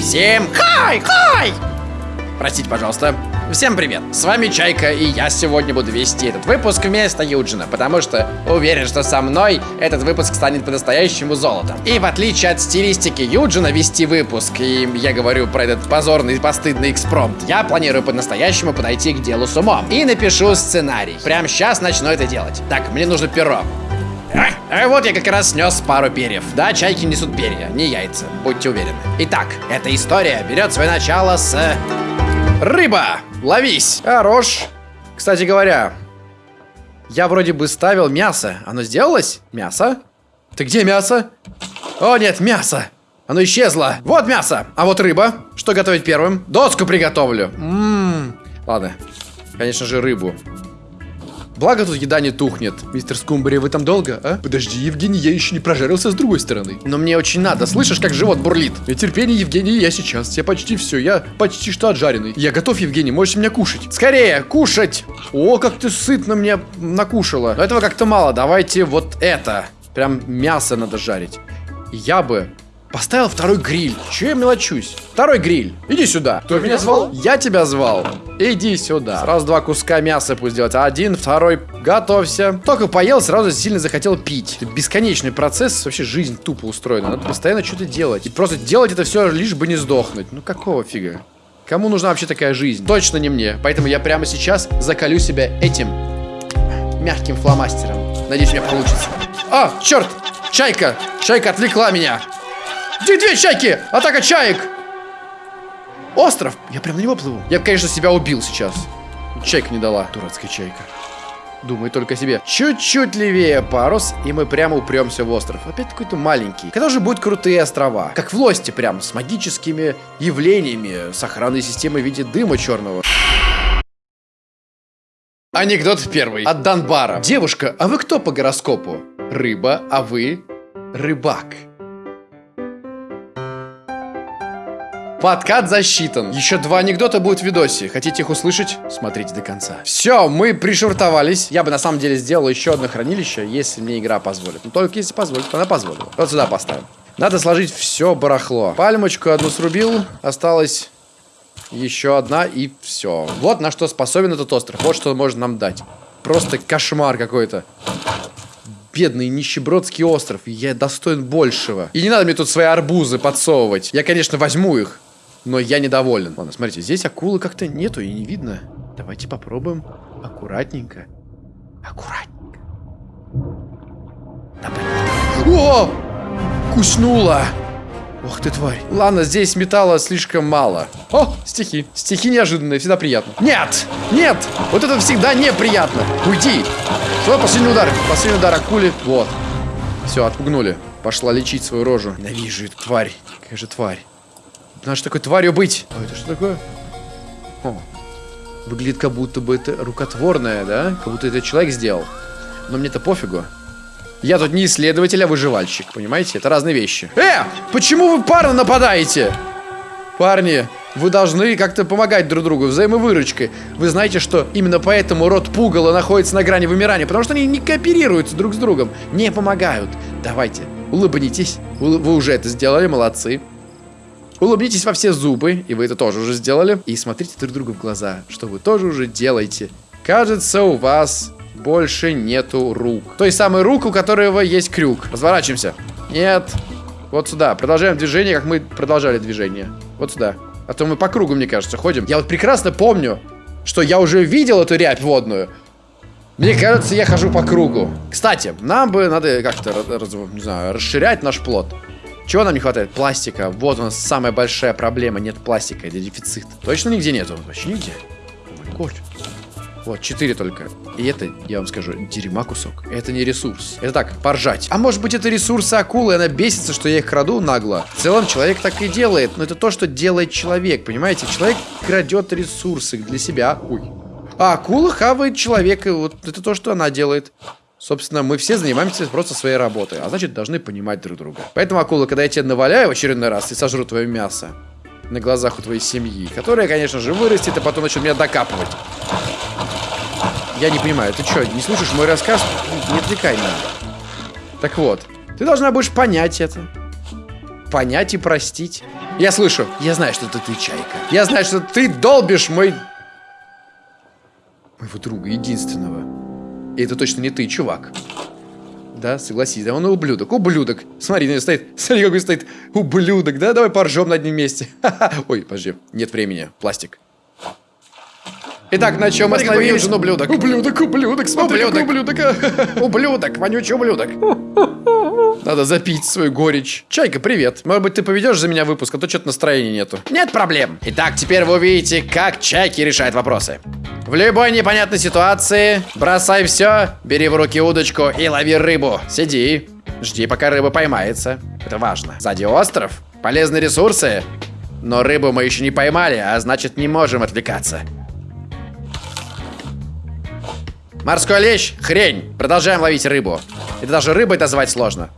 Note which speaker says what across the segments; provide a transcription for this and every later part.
Speaker 1: Всем хай, хай! Простите, пожалуйста. Всем привет, с вами Чайка, и я сегодня буду вести этот выпуск вместо Юджина, потому что уверен, что со мной этот выпуск станет по-настоящему золотом. И в отличие от стилистики Юджина вести выпуск, и я говорю про этот позорный постыдный экспромт, я планирую по-настоящему подойти к делу с умом. И напишу сценарий. Прямо сейчас начну это делать. Так, мне нужно перо. А вот я как раз снес пару перьев. Да, чайки несут перья, не яйца, будьте уверены. Итак, эта история берет свое начало с... Рыба! Ловись! Хорош! Кстати говоря, я вроде бы ставил мясо. Оно сделалось? Мясо? Ты где мясо? О, нет, мясо! Оно исчезло. Вот мясо. А вот рыба. Что готовить первым? Доску приготовлю. Ммм. Ладно. Конечно же, рыбу. Благо тут еда не тухнет. Мистер Скумбри, вы там долго, а? Подожди, Евгений, я еще не прожарился с другой стороны. Но мне очень надо. Слышишь, как живот бурлит? И терпение, Евгений, я сейчас. Я почти все. Я почти что отжаренный. Я готов, Евгений, можешь меня кушать. Скорее, кушать! О, как ты сытно мне накушала. Но этого как-то мало. Давайте вот это. Прям мясо надо жарить. Я бы Поставил второй гриль. Че я мелочусь? Второй гриль. Иди сюда.
Speaker 2: Кто меня звал?
Speaker 1: Я тебя звал. Иди сюда. Сразу два куска мяса пусть делать. Один, второй. Готовься. Только поел, сразу сильно захотел пить. Это бесконечный процесс. Вообще жизнь тупо устроена. Надо постоянно что-то делать. И просто делать это все лишь бы не сдохнуть. Ну какого фига? Кому нужна вообще такая жизнь? Точно не мне. Поэтому я прямо сейчас закалю себя этим мягким фломастером. Надеюсь, у меня получится. А, черт! Чайка! Чайка отвлекла меня! Две, две чайки! Атака чаек! Остров! Я прям на него плыву. Я конечно, себя убил сейчас. Чайка не дала. Дурацкая чайка. Думай только о себе. Чуть-чуть левее парус, и мы прямо упремся в остров. Опять какой-то маленький. Когда же будут крутые острова? Как в Лосте прям, с магическими явлениями, с охранной системой в виде дыма черного. Анекдот первый. От Донбара. Девушка, а вы кто по гороскопу? Рыба, а вы? Рыбак. Подкат засчитан. Еще два анекдота будут в видосе. Хотите их услышать? Смотрите до конца. Все, мы пришвартовались. Я бы на самом деле сделал еще одно хранилище, если мне игра позволит. Но только если позволит, она позволила. Вот сюда поставим. Надо сложить все барахло. Пальмочку одну срубил. Осталось еще одна и все. Вот на что способен этот остров. Вот что может нам дать. Просто кошмар какой-то бедный нищебродский остров. Я достоин большего. И не надо мне тут свои арбузы подсовывать. Я, конечно, возьму их но я недоволен. Ладно, смотрите, здесь акулы как-то нету и не видно. Давайте попробуем аккуратненько. Аккуратненько. О! Куснула! Ох ты, тварь. Ладно, здесь металла слишком мало. О, стихи. Стихи неожиданные, всегда приятно. Нет! Нет! Вот это всегда неприятно. Уйди! Свой последний удар. Последний удар акули. Вот. Все, отпугнули. Пошла лечить свою рожу. Ненавижу эту тварь. Какая же тварь. Надо же такой тварью быть. А это что такое? О, выглядит как будто бы это рукотворное, да? Как будто это человек сделал. Но мне-то пофигу. Я тут не исследователь, а выживальщик, понимаете? Это разные вещи. Э, почему вы парно нападаете? Парни, вы должны как-то помогать друг другу взаимовыручкой. Вы знаете, что именно поэтому род Пугала находится на грани вымирания, потому что они не кооперируются друг с другом, не помогают. Давайте, улыбнитесь. Вы уже это сделали, молодцы. Улыбнитесь во все зубы, и вы это тоже уже сделали. И смотрите друг другу в глаза, что вы тоже уже делаете. Кажется, у вас больше нету рук. Той самой рук, у которого есть крюк. Разворачиваемся. Нет. Вот сюда. Продолжаем движение, как мы продолжали движение. Вот сюда. А то мы по кругу, мне кажется, ходим. Я вот прекрасно помню, что я уже видел эту рябь водную. Мне кажется, я хожу по кругу. Кстати, нам бы надо как-то, не знаю, расширять наш плод. Чего нам не хватает? Пластика. Вот у нас самая большая проблема. Нет пластика. Это дефицит. Точно нигде нету? Вообще нигде. Коль. Вот, 4 только. И это, я вам скажу, дерьма кусок. Это не ресурс. Это так, поржать. А может быть это ресурсы акулы, она бесится, что я их краду нагло. В целом человек так и делает. Но это то, что делает человек, понимаете? Человек крадет ресурсы для себя. Ой. А акула хавает человека. Вот это то, что она делает. Собственно, мы все занимаемся просто своей работой, а значит, должны понимать друг друга. Поэтому, акула, когда я тебя наваляю в очередной раз и сожру твое мясо на глазах у твоей семьи, которая, конечно же, вырастет, и потом начнет меня докапывать. Я не понимаю, ты что, не слушаешь мой рассказ? Не отвлекай меня. Так вот, ты должна будешь понять это. понять и простить. Я слышу. Я знаю, что это ты, Чайка. Я знаю, что ты долбишь мой... Моего друга, единственного. И это точно не ты, чувак. Да, согласись, да он ублюдок, ублюдок. Смотри, на стоит, смотри, какой стоит ублюдок, да? Давай поржем на одним месте. Ой, подожди, нет времени, пластик. Итак, на чем остановились? ублюдок. Ублюдок, ублюдок, смотри, ублюдок. ублюдок. ублюдок, вонючий ублюдок. Надо запить свою горечь. Чайка, привет. Может быть, ты поведешь за меня выпуск, а то что-то настроения нету. Нет проблем. Итак, теперь вы увидите, как Чайки решает вопросы. В любой непонятной ситуации бросай все, бери в руки удочку и лови рыбу. Сиди, жди, пока рыба поймается. Это важно. Сзади остров, полезные ресурсы. Но рыбу мы еще не поймали, а значит не можем отвлекаться. Морской лещ – хрень. Продолжаем ловить рыбу. Это даже рыбой назвать сложно.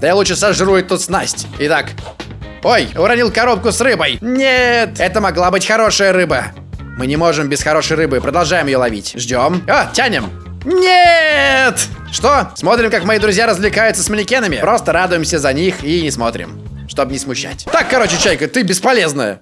Speaker 1: Да я лучше сожру эту снасть. Итак. Ой, уронил коробку с рыбой. Нет, это могла быть хорошая рыба. Мы не можем без хорошей рыбы. Продолжаем ее ловить. Ждем. А, тянем. Нет! Что? Смотрим, как мои друзья развлекаются с манекенами? Просто радуемся за них и не смотрим. Чтобы не смущать. Так, короче, Чайка, ты бесполезная.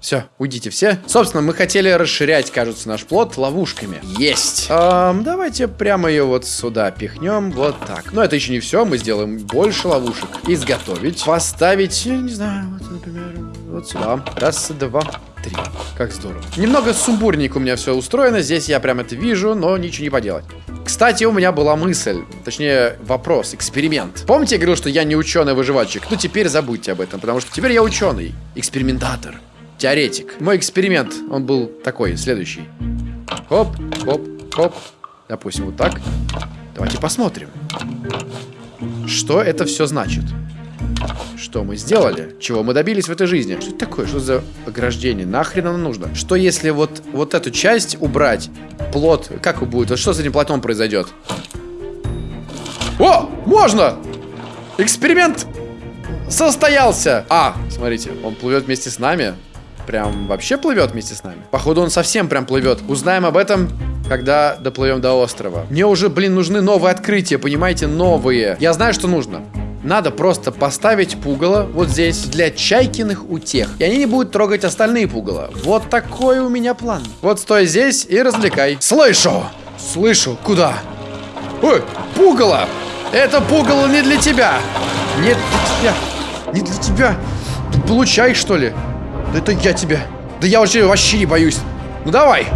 Speaker 1: Все, уйдите все. Собственно, мы хотели расширять, кажется, наш плод ловушками. Есть. Эм, давайте прямо ее вот сюда пихнем. Вот так. Но это еще не все. Мы сделаем больше ловушек. Изготовить. Поставить, я не знаю, вот, например, вот сюда. Раз, два, три. Как здорово. Немного сумбурненько у меня все устроено. Здесь я прям это вижу, но ничего не поделать. Кстати, у меня была мысль, точнее вопрос, эксперимент. Помните, я говорил, что я не ученый-выживальщик? Ну, теперь забудьте об этом, потому что теперь я ученый, экспериментатор теоретик. Мой эксперимент, он был такой, следующий. Хоп, хоп, хоп. Допустим, вот так. Давайте посмотрим. Что это все значит? Что мы сделали? Чего мы добились в этой жизни? Что это такое? Что за ограждение? Нахрен оно нужно? Что если вот, вот эту часть убрать? Плод, как будет? Вот что с этим плотом произойдет? О, можно! Эксперимент состоялся! А, смотрите, он плывет вместе с нами прям вообще плывет вместе с нами. Походу он совсем прям плывет. Узнаем об этом, когда доплывем до острова. Мне уже, блин, нужны новые открытия, понимаете, новые. Я знаю, что нужно. Надо просто поставить пугало вот здесь для чайкиных утех. И они не будут трогать остальные пугало. Вот такой у меня план. Вот стой здесь и развлекай. Слышу! Слышу. Куда? Ой, пугало! Это пугало не для тебя! Не для тебя! Не для тебя! Получай, что ли? Да это я тебя. Да я уже вообще не боюсь. Ну давай.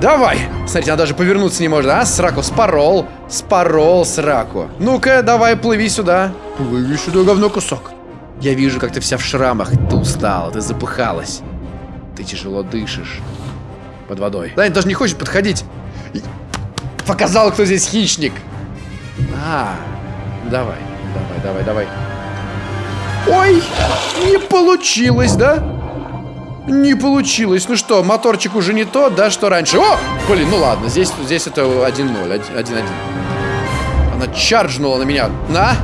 Speaker 1: Давай. Смотрите, она даже повернуться не может. А, сраку, спорол. Спорол сраку. Ну-ка, давай, плыви сюда. Плыви сюда, говно кусок. Я вижу, как ты вся в шрамах. Ты устала, ты запыхалась. Ты тяжело дышишь. Под водой. Да, даже не хочет подходить. Показал, кто здесь хищник. А, давай, давай, давай, давай. Ой, не получилось, да? Не получилось. Ну что, моторчик уже не тот, да, что раньше. О! Блин, ну ладно, здесь, здесь это 1-0, 1-1. Она чарджнула на меня. На!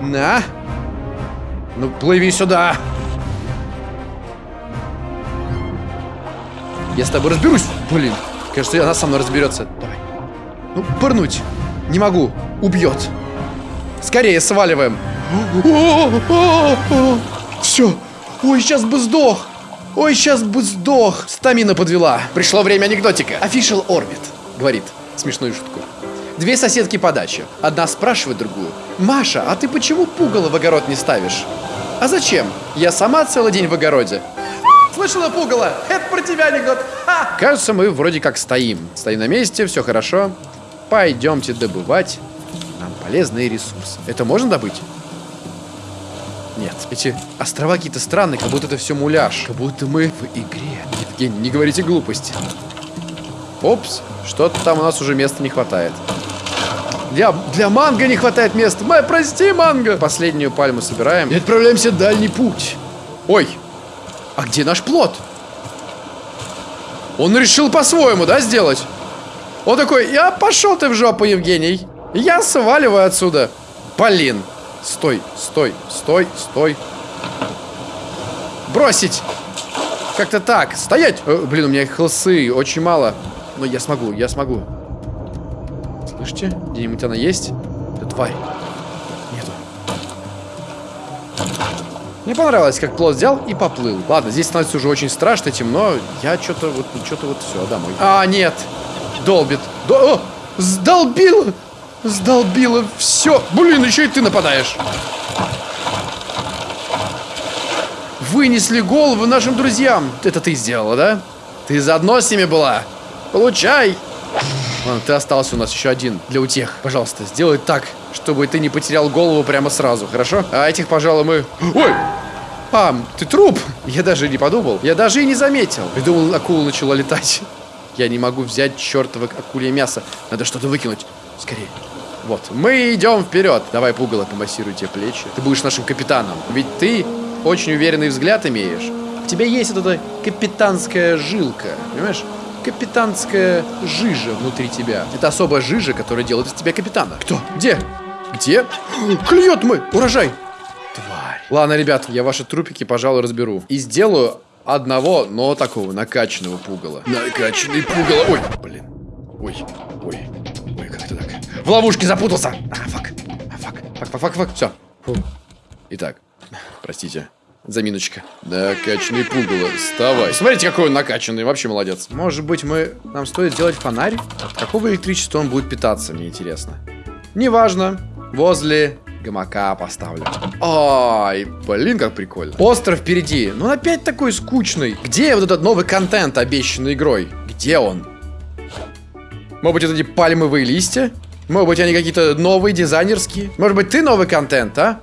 Speaker 1: На! Ну, плыви сюда! Я с тобой разберусь. Блин, кажется, она со мной разберется. Давай. Ну, пырнуть. Не могу. Убьет. Скорее, сваливаем. Все. Ой, сейчас бы сдох. Ой, сейчас бы сдох. Стамина подвела. Пришло время анекдотика. Official Orbit говорит смешную шутку. Две соседки по даче. Одна спрашивает другую. Маша, а ты почему пугало в огород не ставишь? А зачем? Я сама целый день в огороде. Слышала, пугало? Это про тебя анекдот. Ха! Кажется, мы вроде как стоим. Стоим на месте, все хорошо. Пойдемте добывать нам полезные ресурсы. Это можно добыть? Нет, эти острова какие-то странные, как будто это все муляж. Как будто мы в игре. Евгений, не говорите глупости. Опс, что-то там у нас уже места не хватает. Для, для манго не хватает места. Май, прости, манго. Последнюю пальму собираем. И отправляемся в дальний путь. Ой, а где наш плод? Он решил по-своему, да, сделать? Он такой, я пошел ты в жопу, Евгений. Я сваливаю отсюда. Блин. Стой, стой, стой, стой. Бросить! Как-то так. Стоять! Э, блин, у меня хлсы очень мало. Но я смогу, я смогу. Слышите? Где-нибудь она есть? Это тварь. Нету. Мне понравилось, как плод взял и поплыл. Ладно, здесь становится уже очень страшно, темно. Я что-то вот, что-то вот все, домой. А, нет. Долбит. До... О, сдолбило. Сдолбило все. Блин, еще и ты нападаешь. Вынесли голову нашим друзьям. Это ты сделала, да? Ты заодно с ними была. Получай. Ладно, ты остался у нас еще один для утех. Пожалуйста, сделай так, чтобы ты не потерял голову прямо сразу, хорошо? А этих, пожалуй, мы... Ой! А, ты труп? Я даже не подумал. Я даже и не заметил. Придумал, акула начала летать. Я не могу взять чертово акулье мясо. Надо что-то выкинуть. Скорее. Вот, мы идем вперед. Давай, пугало, помассируй тебе плечи. Ты будешь нашим капитаном. Ведь ты очень уверенный взгляд имеешь. У тебя есть вот эта капитанская жилка, понимаешь? Капитанская жижа внутри тебя. Это особая жижа, которая делает из тебя капитана. Кто? Где? Где? Клюет мы! Урожай! Тварь. Ладно, ребят, я ваши трупики, пожалуй, разберу. И сделаю одного, но такого накачанного пугала. Накачанный пугало. Ой, блин. Ой, ой, В ловушке запутался. А, фак. А, fuck. Fuck, fuck, fuck, fuck. Все. Фу. Итак, простите. Заминочка. Накачанный пугало, вставай. Смотрите, какой он накачанный, вообще молодец. Может быть, мы... Нам стоит сделать фонарь? От какого электричества он будет питаться, мне интересно. Неважно. Возле гамака поставлю. Ай, блин, как прикольно. Остров впереди. Ну, он опять такой скучный. Где вот этот новый контент, обещанный игрой? Где он? Может быть, это эти пальмовые листья? Может быть, они какие-то новые, дизайнерские? Может быть, ты новый контент, а?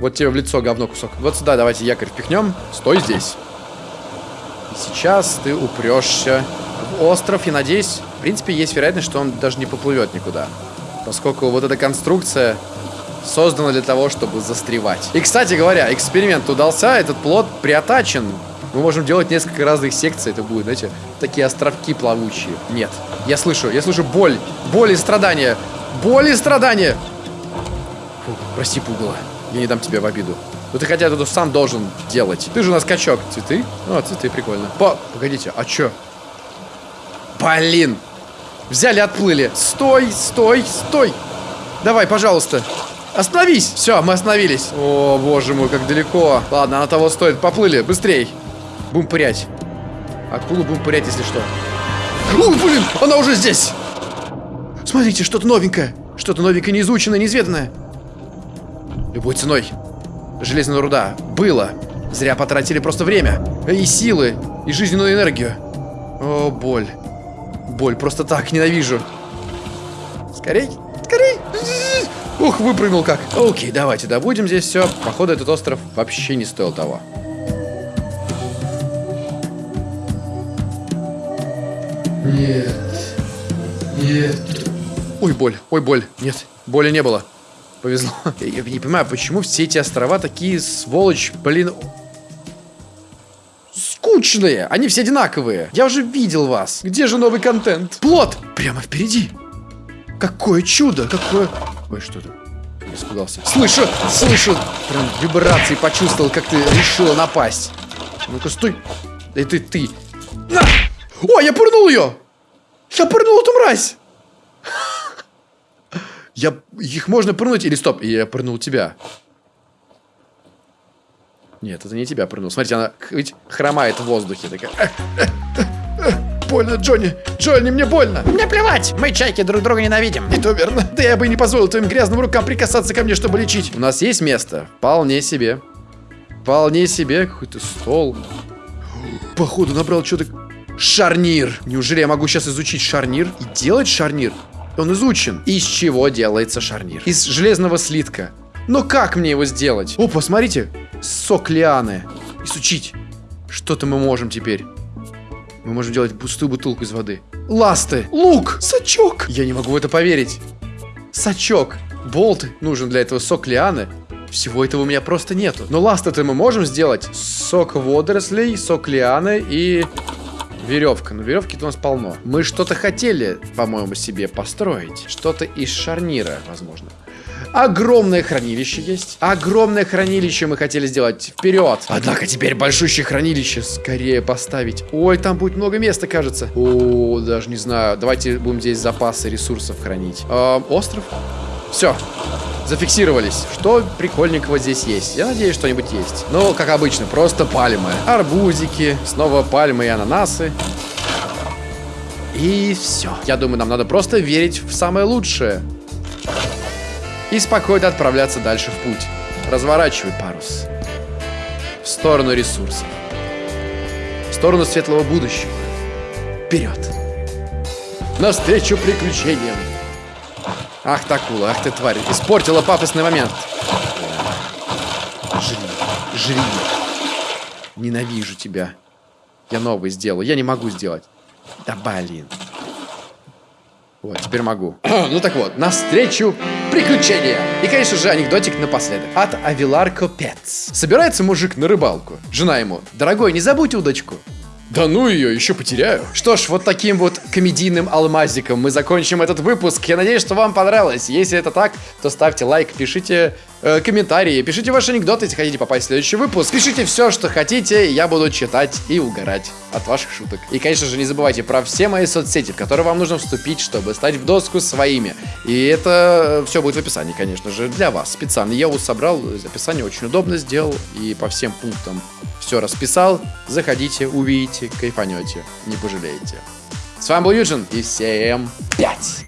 Speaker 1: Вот тебе в лицо говно кусок. Вот сюда давайте якорь впихнем. Стой здесь. И сейчас ты упрешься в остров. И надеюсь, в принципе, есть вероятность, что он даже не поплывет никуда. Поскольку вот эта конструкция создана для того, чтобы застревать. И, кстати говоря, эксперимент удался. Этот плод приотачен. Мы можем делать несколько разных секций. Это будет, знаете, такие островки плавучие. Нет. Я слышу, я слышу боль. Боль и страдания. Боль и страдания. Фу, прости, пугало. Я не дам тебе в обиду. Ну ты хотя тут сам должен делать. Ты же у нас качок. Цветы? О, цветы, прикольно. По... Погодите, а чё? Блин! Взяли, отплыли. Стой, стой, стой! Давай, пожалуйста. Остановись! Все, мы остановились. О, боже мой, как далеко. Ладно, она того стоит. Поплыли, быстрей. Будем пырять. Акулу будем пырять, если что. О, блин, она уже здесь! Смотрите, что-то новенькое. Что-то новенькое, неизученное, неизведанное. Любой ценой. Железная руда. Было. Зря потратили просто время. И силы. И жизненную энергию. О, боль. Боль. Просто так ненавижу. Скорей. Скорей. Ух, выпрыгнул как. Окей, давайте добудем здесь все. Походу, этот остров вообще не стоил того.
Speaker 2: Нет. Нет.
Speaker 1: Ой, боль. Ой, боль. Нет, боли не было. Повезло. Я не понимаю, почему все эти острова такие, сволочь, блин... Скучные! Они все одинаковые. Я уже видел вас. Где же новый контент? Плод! Прямо впереди. Какое чудо! Какое... Ой, что это? Испугался. Слышу! Слышу! Прям вибрации почувствовал, как ты решила напасть. Ну-ка, стой! Да ты, ты! На! О, я пырнул ее! Я пырнул эту мразь! Я... Их можно пырнуть или стоп? Я пырнул тебя. Нет, это не тебя пырнул. Смотрите, она ведь хромает в воздухе. Такая... Больно, Джонни! Джонни, мне больно!
Speaker 3: Мне плевать! Мы, чайки, друг друга ненавидим.
Speaker 1: И то верно. Да я бы и не позволил твоим грязным рукам прикасаться ко мне, чтобы лечить. У нас есть место? Вполне себе. Вполне себе. Какой-то стол. Походу, набрал что-то... Шарнир. Неужели я могу сейчас изучить шарнир и делать шарнир? Он изучен. Из чего делается шарнир? Из железного слитка. Но как мне его сделать? О, посмотрите. Сок лианы. Изучить. Что-то мы можем теперь. Мы можем делать пустую бутылку из воды. Ласты. Лук. Сачок. Я не могу в это поверить. Сачок. Болт нужен для этого сок лианы. Всего этого у меня просто нету. Но ласты-то мы можем сделать. Сок водорослей, сок лианы и веревка. Но веревки-то у нас полно. Мы что-то хотели, по-моему, себе построить. Что-то из шарнира, возможно. Огромное хранилище есть. Огромное хранилище мы хотели сделать. Вперед. Однако теперь большущее хранилище скорее поставить. Ой, там будет много места, кажется. О, даже не знаю. Давайте будем здесь запасы ресурсов хранить. Э, остров? Все. Зафиксировались. Что прикольненького здесь есть? Я надеюсь, что-нибудь есть. Ну, как обычно, просто пальмы. Арбузики, снова пальмы и ананасы. И все. Я думаю, нам надо просто верить в самое лучшее. И спокойно отправляться дальше в путь. Разворачивай парус. В сторону ресурсов. В сторону светлого будущего. Вперед. Навстречу приключениям. Ах ты, акула, ах ты, тварь. Испортила пафосный момент. Жри, жри. Ненавижу тебя. Я новый сделал. Я не могу сделать. Да блин. Вот, теперь могу. ну так вот, навстречу приключения. И, конечно же, анекдотик напоследок. От Авилар Копец. Собирается мужик на рыбалку. Жена ему, дорогой, не забудь удочку. Да ну ее, еще потеряю. Что ж, вот таким вот комедийным алмазиком мы закончим этот выпуск. Я надеюсь, что вам понравилось. Если это так, то ставьте лайк, пишите э, комментарии, пишите ваши анекдоты, если хотите попасть в следующий выпуск. Пишите все, что хотите, я буду читать и угорать от ваших шуток. И, конечно же, не забывайте про все мои соцсети, в которые вам нужно вступить, чтобы стать в доску своими. И это все будет в описании, конечно же, для вас специально. Я его собрал, описание очень удобно сделал и по всем пунктам все расписал. Заходите, увидите, кайфанете, не пожалеете. С вами был Юджин, и всем пять!